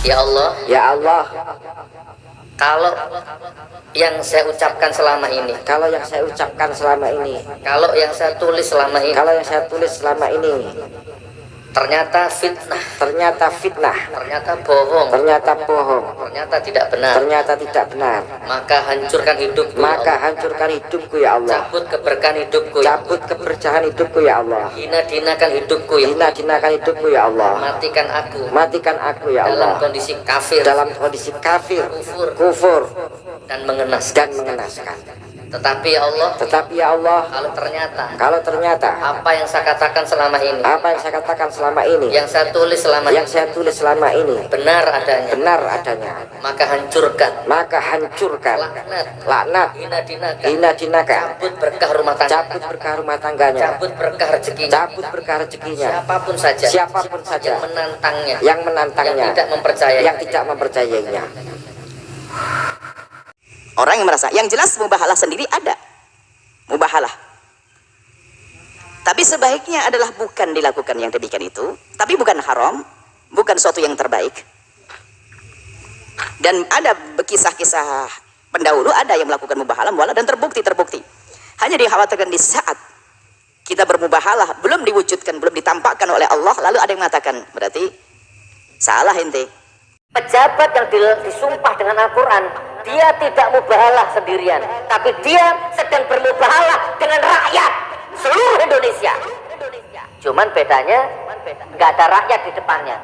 Ya Allah, Ya Allah, kalau yang saya ucapkan selama ini, kalau yang saya ucapkan selama ini, kalau yang saya tulis selama ini, kalau yang saya tulis selama ini ternyata fitnah, ternyata fitnah, ternyata bohong, ternyata bohong, ternyata tidak benar, ternyata tidak benar, maka hancurkan hidupku. ya maka Allah. hancurkan hidupku ya Allah. cabut keberkahan hidupku. ya Cabut keberkahan hidupku ya Allah. Hina-dinakan hidupku ya Allah. Hina-hinakan hidupku ya Allah. Matikan aku Matikan aku ya dalam Allah. kondisi kafir Dalam kondisi kafir, Kufur. kufur, dan mengenaskan. dan mengenaskan. Tetapi ya Allah, Tetapi ya Allah, kalau ternyata kalau ternyata apa yang saya katakan selama ini, apa yang saya katakan selama ini, yang saya tulis selama yang ini saya tulis selama ini benar adanya, benar adanya, maka hancurkan. maka hancurkan, Laknat, laknat, hina-dinakan, hina-dinakan, cabut berkah rumah tangga, cabut berkah rumah tangganya, cabut berkah rezekinya, cabut berkah rezekinya, siapa pun saja, siapa pun saja. Yang menantangnya, yang yang menantangnya, tidak mempercayai, yang tidak mempercayainya. Orang yang merasa, yang jelas mubahalah sendiri ada. Mubahalah. Tapi sebaiknya adalah bukan dilakukan yang demikian itu. Tapi bukan haram. Bukan suatu yang terbaik. Dan ada kisah-kisah pendahulu ada yang melakukan mubahalah mubahalah dan terbukti-terbukti. Hanya dikhawatirkan di saat kita bermubahalah belum diwujudkan, belum ditampakkan oleh Allah. Lalu ada yang mengatakan, berarti salah ente. Pejabat yang di- disumpah dengan Al-Quran, dia tidak mubahalah sendirian, tapi dia sedang bermubahalah dengan rakyat seluruh Indonesia. Cuman bedanya, nggak ada rakyat di depannya.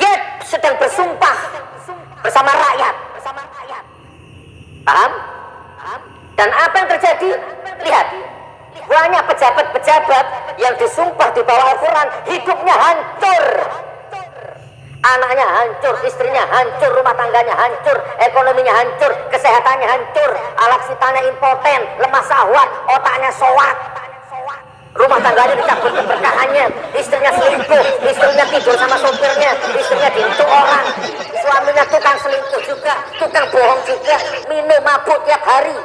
Dia sedang bersumpah bersama rakyat. Paham? Dan apa yang terjadi? Lihat, banyak pejabat-pejabat yang disumpah di bawah Al-Quran, hidupnya hancur. Anaknya hancur, istrinya hancur, rumah tangganya hancur, ekonominya hancur, kesehatannya hancur, alat sitanya impoten, lemah sahwat, otaknya soak. Rumah tangganya dicabut keberkahannya, istrinya selingkuh, istrinya tidur sama sopirnya, istrinya diintuk orang, suaminya tukang selingkuh juga, tukang bohong juga, minum mabuk tiap hari.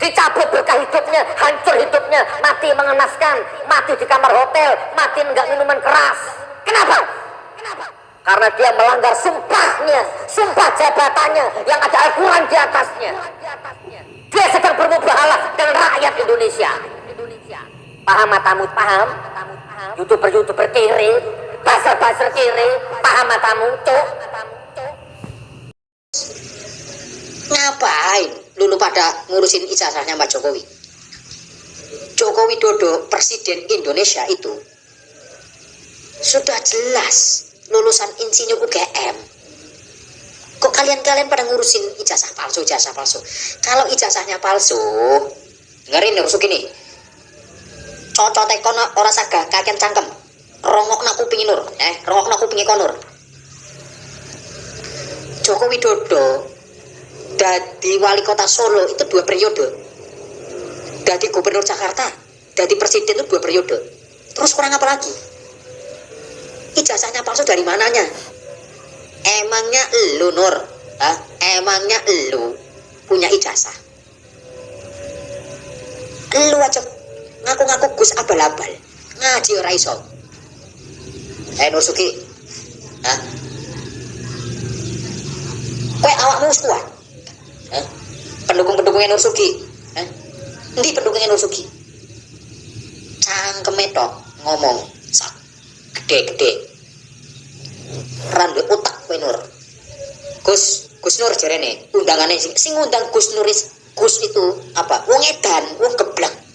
Dicabut berkah hidupnya, hancur hidupnya, mati mengenaskan, mati di kamar hotel, mati enggak minuman keras. Kenapa? Karena dia melanggar sumpahnya, sumpah jabatannya yang ada Al-Quran di atasnya. Dia sedang bermubahalah dengan rakyat Indonesia. Paham matamu? Paham? Youtuber-youtuber kiri, buzzer-buzzer kiri, paham matamu? Cuk. Ngapain lulu pada ngurusin ijazahnya Mbak Jokowi? Joko Widodo, Presiden Indonesia itu sudah jelas lulusan insinyur UGM. Kok kalian-kalian pada ngurusin ijazah palsu, ijazah palsu? Kalau ijazahnya palsu, dengerin nih rusuk ini. Cocok kono ora saga kaken cangkem. Rongok nak kupingi nur, eh, rongok nak kupingi konur. Joko Widodo dari wali kota Solo itu dua periode dari gubernur Jakarta dari presiden itu dua periode terus kurang apa lagi ijazahnya palsu dari mananya emangnya elu Nur Hah? emangnya elu punya ijazah elu aja ngaku-ngaku Gus abal-abal ngaji ora iso eh Nur Suki Hah? Kowe awakmu kuat. Eh? Pendukung-pendukungnya Nur Sugi. Eh? Endi pendukungnya Nur Sugi? Cangkeme tok ngomong gede-gede. Randu otak kowe. Gus, Gus Nur jarene undangannya sing, sing ngundang Gus Nuris Gus itu apa? Wong edan, wong geblek.